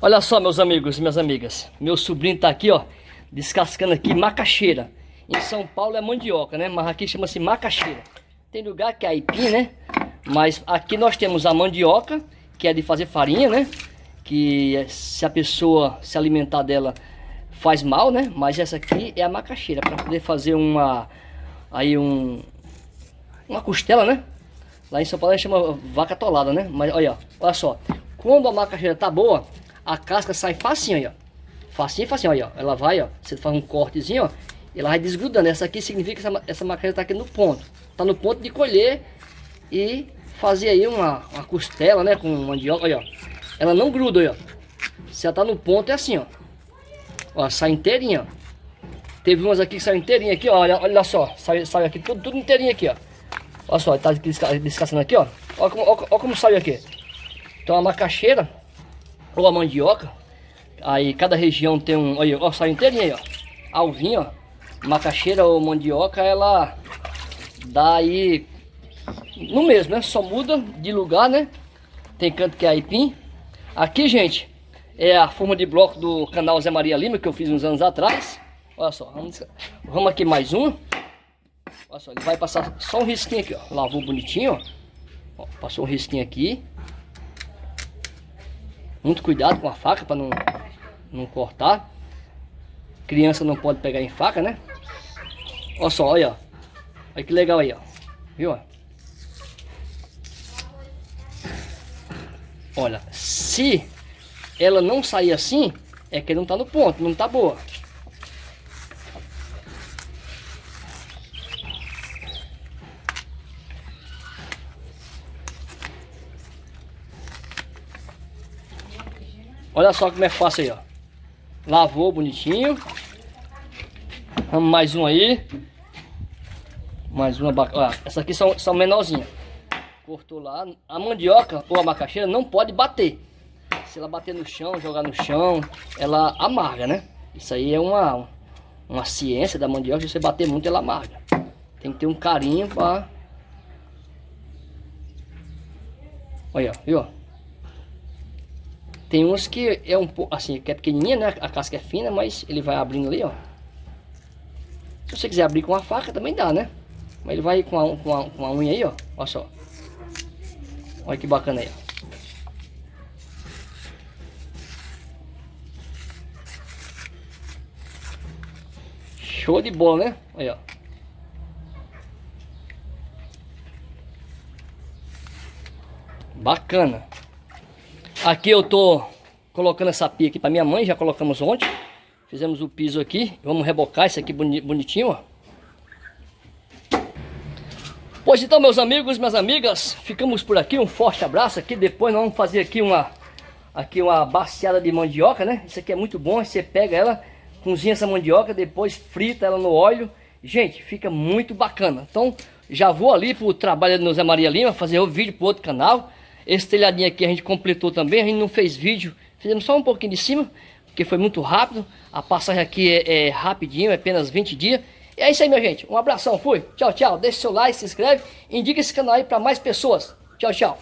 Olha só, meus amigos e minhas amigas. Meu sobrinho tá aqui, ó, descascando aqui macaxeira. Em São Paulo é mandioca, né? Mas aqui chama-se macaxeira. Tem lugar que é aipim, né? Mas aqui nós temos a mandioca, que é de fazer farinha, né? Que se a pessoa se alimentar dela faz mal, né? Mas essa aqui é a macaxeira, para poder fazer uma... Aí um... Uma costela, né? Lá em São Paulo a gente chama vaca atolada, né? Mas olha, olha só. Quando a macaxeira tá boa, a casca sai facinho aí, ó. Facinho, facinho, aí, ó. Ela vai, ó. Você faz um cortezinho, ó. Ela vai desgrudando. Essa aqui significa que essa, essa macaxeira tá aqui no ponto. Tá no ponto de colher e fazer aí uma, uma costela, né? Com mandioca, olha, ó. Ela não gruda, olha, ó. Se ela tá no ponto, é assim, ó. Ó, sai inteirinha, ó. Teve umas aqui que saiu inteirinha aqui, ó. Olha, olha só. Sai, sai aqui tudo, tudo inteirinho aqui, ó. Olha só, tá descascando aqui, ó. Olha como, olha como saiu aqui. Então a macaxeira ou a mandioca. Aí cada região tem um. Olha, ó, sai inteirinho aí, ó. Alvinho, ó. Macaxeira ou mandioca, ela dá aí no mesmo, né? Só muda de lugar, né? Tem canto que é aipim. Aqui, gente, é a forma de bloco do canal Zé Maria Lima, que eu fiz uns anos atrás. Olha só, vamos, vamos aqui mais um. Olha só, ele vai passar só um risquinho aqui, ó. Lavou bonitinho, ó. ó passou um risquinho aqui. Muito cuidado com a faca para não, não cortar. Criança não pode pegar em faca, né? Olha só, olha. Olha que legal aí, ó. Viu? Olha, se ela não sair assim, é que não tá no ponto, não tá boa. Olha só como é fácil aí, ó. Lavou bonitinho. Vamos mais um aí. Mais uma bacana. Essas aqui são, são menorzinhas. Cortou lá. A mandioca ou a macaxeira não pode bater. Se ela bater no chão, jogar no chão, ela amarga, né? Isso aí é uma, uma ciência da mandioca. Se você bater muito, ela amarga. Tem que ter um carinho para... Olha, viu? Tem uns que é um pouco assim, que é pequenininha, né? A casca é fina, mas ele vai abrindo ali, ó. Se você quiser abrir com a faca, também dá, né? Mas ele vai com a, com a, com a unha aí, ó. Olha só. Olha que bacana aí, ó. Show de bola, né? Aí, ó. Bacana. Aqui eu tô colocando essa pia aqui para minha mãe, já colocamos ontem. Fizemos o piso aqui, vamos rebocar isso aqui bonitinho, ó. Pois então, meus amigos, minhas amigas, ficamos por aqui. Um forte abraço aqui. Depois nós vamos fazer aqui uma aqui uma baciada de mandioca, né? Isso aqui é muito bom. Você pega ela, cozinha essa mandioca, depois frita ela no óleo. Gente, fica muito bacana. Então, já vou ali pro trabalho do Zé Maria Lima, fazer o vídeo pro outro canal. Esse telhadinho aqui a gente completou também, a gente não fez vídeo, fizemos só um pouquinho de cima, porque foi muito rápido. A passagem aqui é, é rapidinho, é apenas 20 dias. E é isso aí, minha gente. Um abração, fui. Tchau, tchau. Deixe seu like, se inscreve, indica esse canal aí para mais pessoas. Tchau, tchau.